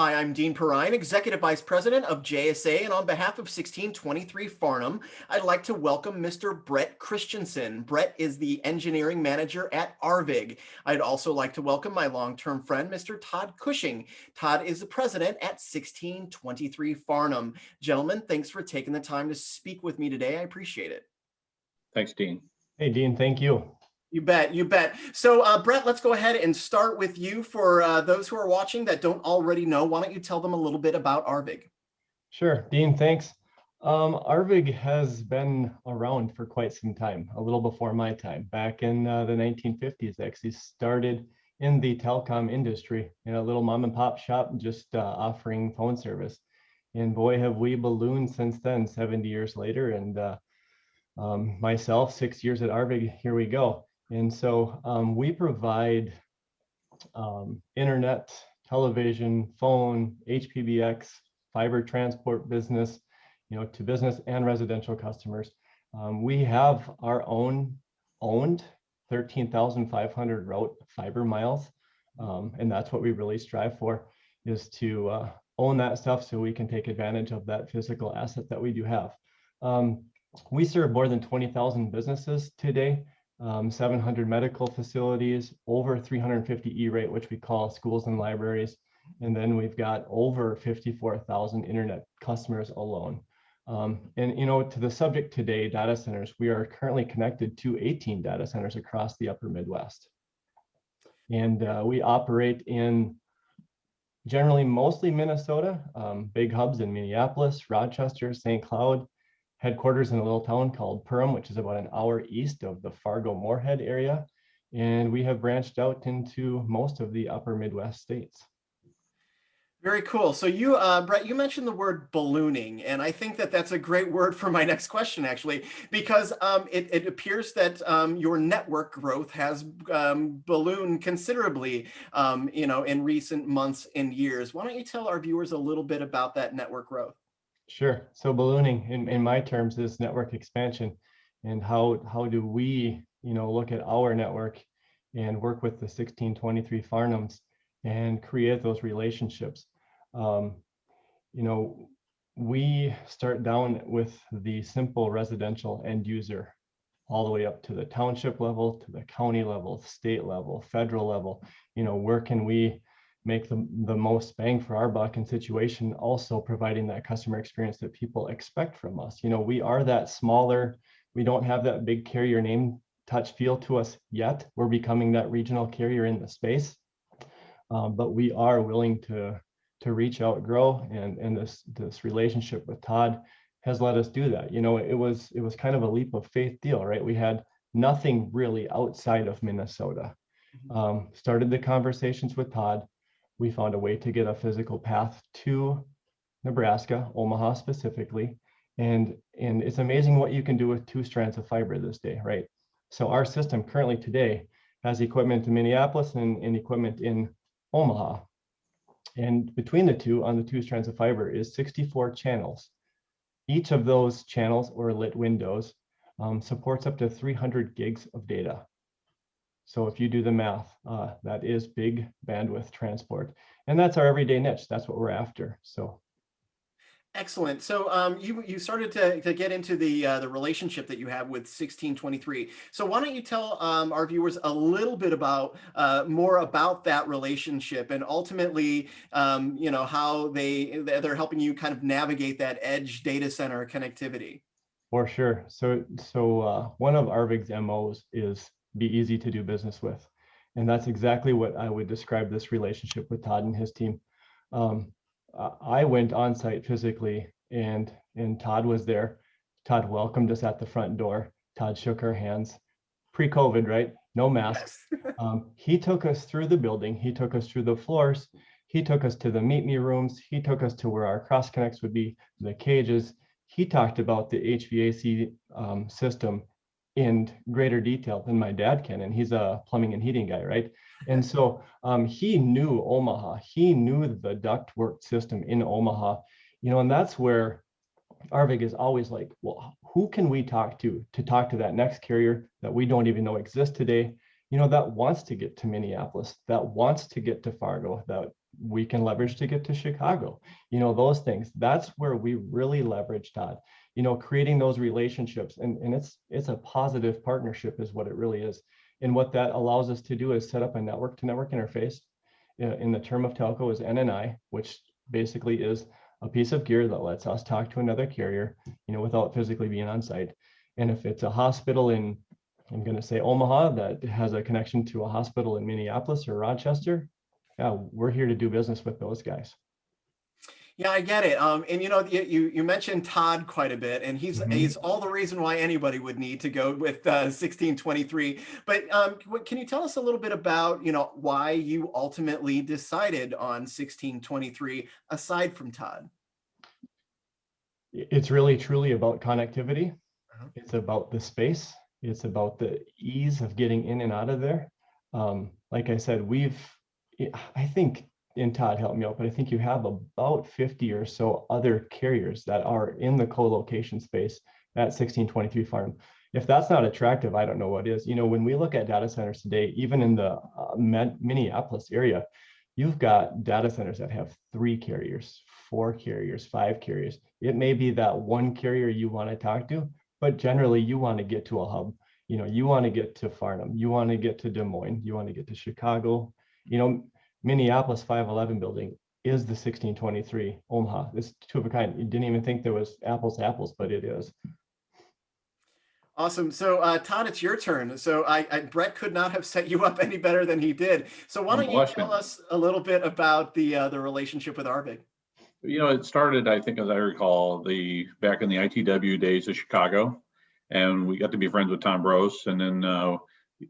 Hi, I'm Dean Perrine, Executive Vice President of JSA, and on behalf of 1623 Farnam, I'd like to welcome Mr. Brett Christensen. Brett is the Engineering Manager at Arvig. I'd also like to welcome my long-term friend, Mr. Todd Cushing. Todd is the President at 1623 Farnam. Gentlemen, thanks for taking the time to speak with me today. I appreciate it. Thanks, Dean. Hey, Dean, thank you. You bet, you bet. So uh, Brett, let's go ahead and start with you for uh, those who are watching that don't already know. Why don't you tell them a little bit about Arvig? Sure, Dean, thanks. Um, Arvig has been around for quite some time, a little before my time. Back in uh, the 1950s, actually started in the telecom industry in a little mom and pop shop, just uh, offering phone service. And boy, have we ballooned since then, 70 years later. And uh, um, myself, six years at Arvig, here we go. And so um, we provide um, internet, television, phone, HPBX, fiber transport business, you know, to business and residential customers. Um, we have our own owned 13,500 route fiber miles. Um, and that's what we really strive for is to uh, own that stuff so we can take advantage of that physical asset that we do have. Um, we serve more than 20,000 businesses today um, 700 medical facilities, over 350 E-rate, which we call schools and libraries. And then we've got over 54,000 internet customers alone. Um, and you know, to the subject today, data centers, we are currently connected to 18 data centers across the upper Midwest. And uh, we operate in generally mostly Minnesota, um, big hubs in Minneapolis, Rochester, St. Cloud, headquarters in a little town called Perham, which is about an hour east of the Fargo-Moorhead area. And we have branched out into most of the upper Midwest states. Very cool. So you, uh, Brett, you mentioned the word ballooning, and I think that that's a great word for my next question, actually, because um, it, it, appears that um, your network growth has um, ballooned considerably, um, you know, in recent months and years. Why don't you tell our viewers a little bit about that network growth? Sure. So ballooning in, in my terms is network expansion and how, how do we, you know, look at our network and work with the 1623 Farnams, and create those relationships. Um, you know, we start down with the simple residential end user all the way up to the township level, to the county level, state level, federal level. You know, where can we make the, the most bang for our buck in situation, also providing that customer experience that people expect from us. You know, we are that smaller, we don't have that big carrier name touch feel to us yet. We're becoming that regional carrier in the space, um, but we are willing to to reach out, grow, and and this this relationship with Todd has let us do that. You know, it was it was kind of a leap of faith deal, right? We had nothing really outside of Minnesota. Mm-hmm. Um, started the conversations with Todd, we found a way to get a physical path to Nebraska, Omaha specifically. And, and it's amazing what you can do with two strands of fiber this day, right? So our system currently today has equipment in Minneapolis and, and equipment in Omaha. And between the two on the two strands of fiber is 64 channels. Each of those channels or lit windows um, supports up to 300 gigs of data. So if you do the math, uh, that is big bandwidth transport. And that's our everyday niche. That's what we're after. So Excellent. So um, you you started to, to get into the uh, the relationship that you have with 1623. So why don't you tell um, our viewers a little bit about uh, more about that relationship and ultimately, um, you know, how they they're helping you kind of navigate that edge data center connectivity. For sure. So so uh, one of Arvig's MOs is be easy to do business with. And that's exactly what I would describe this relationship with Todd and his team. Um, I went on site physically and, and Todd was there. Todd welcomed us at the front door. Todd shook our hands pre-COVID, right? No masks. Um, he took us through the building. He took us through the floors. He took us to the meet me rooms. He took us to where our cross connects would be, the cages. He talked about the HVAC um, system in greater detail than my dad can and he's a plumbing and heating guy right and so um, he knew omaha he knew the ductwork system in omaha you know and that's where arvig is always like well who can we talk to to talk to that next carrier that we don't even know exists today you know that wants to get to minneapolis that wants to get to fargo that we can leverage to get to Chicago. You know, those things. That's where we really leverage Todd. You know, creating those relationships and, and it's it's a positive partnership is what it really is. And what that allows us to do is set up a network to network interface. Uh, In the term of telco is NNI, which basically is a piece of gear that lets us talk to another carrier, you know, without physically being on site. And if it's a hospital in, I'm going to say Omaha that has a connection to a hospital in Minneapolis or Rochester, yeah, we're here to do business with those guys. Yeah, I get it. Um, and you know, you, you mentioned Todd quite a bit, and he's Mhm. he's all the reason why anybody would need to go with uh, 1623. But um, can you tell us a little bit about you know why you ultimately decided on 1623 aside from Todd? It's really truly about connectivity. Uh-huh. It's about the space. It's about the ease of getting in and out of there. Um, like I said, we've, I think, and Todd helped me out, but I think you have about 50 or so other carriers that are in the co-location space at 1623 Farnam. If that's not attractive, I don't know what is. You know, when we look at data centers today, even in the uh, Minneapolis area, you've got data centers that have three carriers, four carriers, five carriers. It may be that one carrier you want to talk to, but generally you want to get to a hub. You know, you want to get to Farnam, you want to get to Des Moines, you want to get to Chicago. You know, Minneapolis 511 building is the 1623 Omaha. It's two of a kind. You didn't even think there was apples to apples, but it is. Awesome. So uh, Todd, it's your turn. So I, I Brett could not have set you up any better than he did. So why don't you tell us a little bit about the uh, the relationship with Arvig? You know, it started, I think, as I recall, the back in the ITW days of Chicago, and we got to be friends with Tom Brose, and then uh,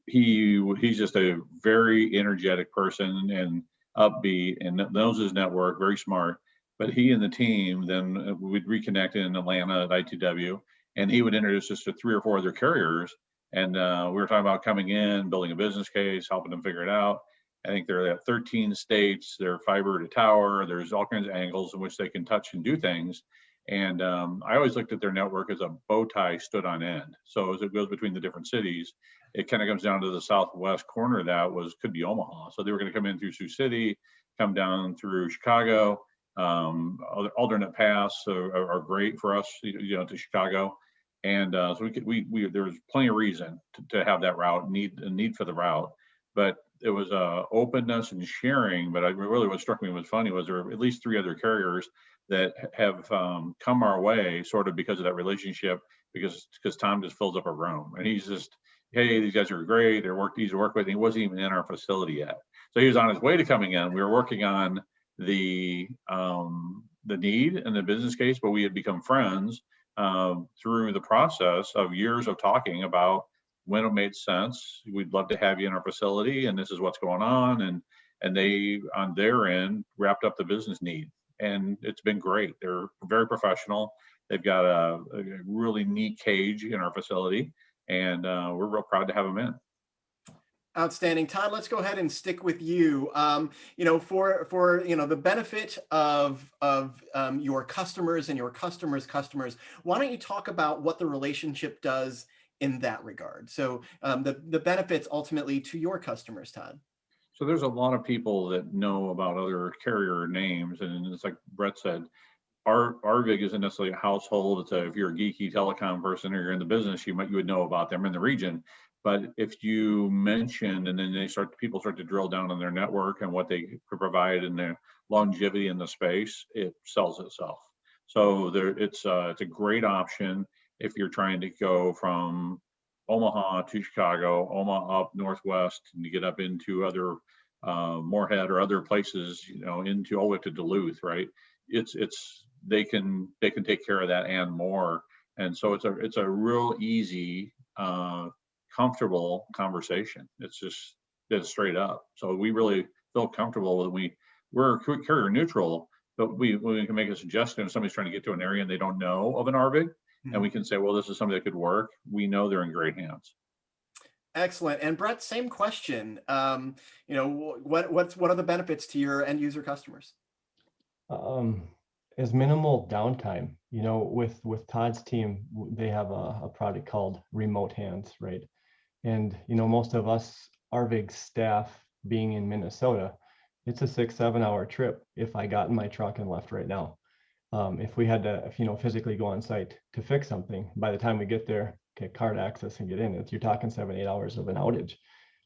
he he's just a very energetic person and upbeat and knows his network, very smart. But he and the team then uh, would reconnect in Atlanta at ITW, and he would introduce us to three or four other carriers. And uh, we were talking about coming in, building a business case, helping them figure it out. I think they're at 13 states. They're fiber to tower. There's all kinds of angles in which they can touch and do things. And um, I always looked at their network as a bow tie stood on end. So as it goes between the different cities, it kind of comes down to the southwest corner that was could be Omaha. So they were going to come in through Sioux City, come down through Chicago. Um, alternate paths are, are- great for us, you know, to Chicago. And uh, so we could, we, we, there was plenty of reason to, to have that route, need, a need for the route. But it was uh, openness and sharing. But I really, what struck me was funny was there were at least three other carriers that have um, come our way sort of because of that relationship, because, because Tom just fills up a room and he's just, hey, these guys are great. They're work, easy to work with. He wasn't even in our facility yet. So he was on his way to coming in. We were working on the, um, the need and the business case, but we had become friends um, through the process of years of talking about when it made sense. We'd love to have you in our facility and this is what's going on. And, and they, on their end, wrapped up the business need. And it's been great. They're very professional. They've got a, a really neat cage in our facility and uh, we're real proud to have them in. Outstanding, Todd. Let's go ahead and stick with you. Um, you know, for for you know the benefit of of um, your customers and your customers' customers. Why don't you talk about what the relationship does in that regard? So um, the the benefits ultimately to your customers, Todd. So there's a lot of people that know about other carrier names, and it's like Brett said, our Arvig isn't necessarily a household. It's a, if you're a geeky telecom person or you're in the business, you might you would know about them in the region. But if you mention and then they start people start to drill down on their network and what they could provide and their longevity in the space, it sells itself. So there, it's uh, it's a great option if you're trying to go from Omaha to Chicago, Omaha up northwest, and you get up into other uh, Moorhead or other places, you know, into all the way to Duluth, right? It's it's they can they can take care of that and more, and so it's a it's a real easy, uh, comfortable conversation. It's just it's straight up. So we really feel comfortable that we we're carrier neutral, but we we can make a suggestion if somebody's trying to get to an area and they don't know of an Arvig, and we can say, well, this is something that could work. We know they're in great hands. Excellent. And Brett, same question. Um, you know, what what's what are the benefits to your end user customers? um, as minimal downtime. You know, with with Todd's team, they have a, a product called Remote Hands, right? And you know, most of us Arvig staff being in Minnesota, it's a six, seven hour trip if I got in my truck and left right now. Um, if we had to, if, you know, physically go on site to fix something, by the time we get there, get card access and get in, it's, you're talking seven, eight hours of an outage.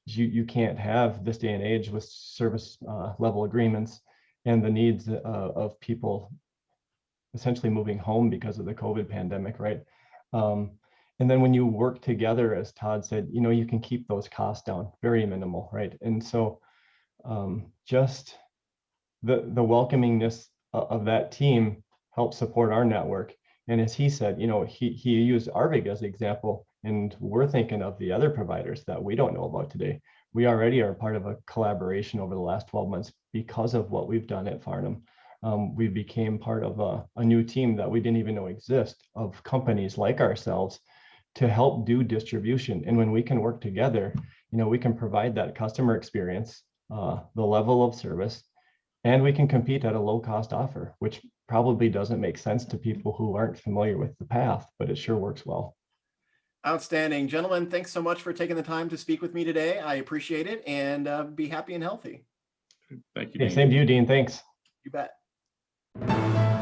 You, you can't have this day and age with service uh, level agreements and the needs uh, of people essentially moving home because of the COVID pandemic, right? Um, and then when you work together, as Todd said, you know, you can keep those costs down, very minimal, right? And so um, just the the welcomingness of that team helps support our network. And as he said, you know, he he used Arvig as an example, and we're thinking of the other providers that we don't know about today. We already are part of a collaboration over the last 12 months because of what we've done at Farnam. Um, we became part of a, a new team that we didn't even know exist of companies like ourselves to help do distribution. And when we can work together, you know, we can provide that customer experience, uh, the level of service, and we can compete at a low cost offer, which probably doesn't make sense to people who aren't familiar with the path, but it sure works well. Outstanding. Gentlemen, thanks so much for taking the time to speak with me today. I appreciate it and uh, be happy and healthy. Thank you. Okay, same to you, Dean. Thanks. You bet. Thank you.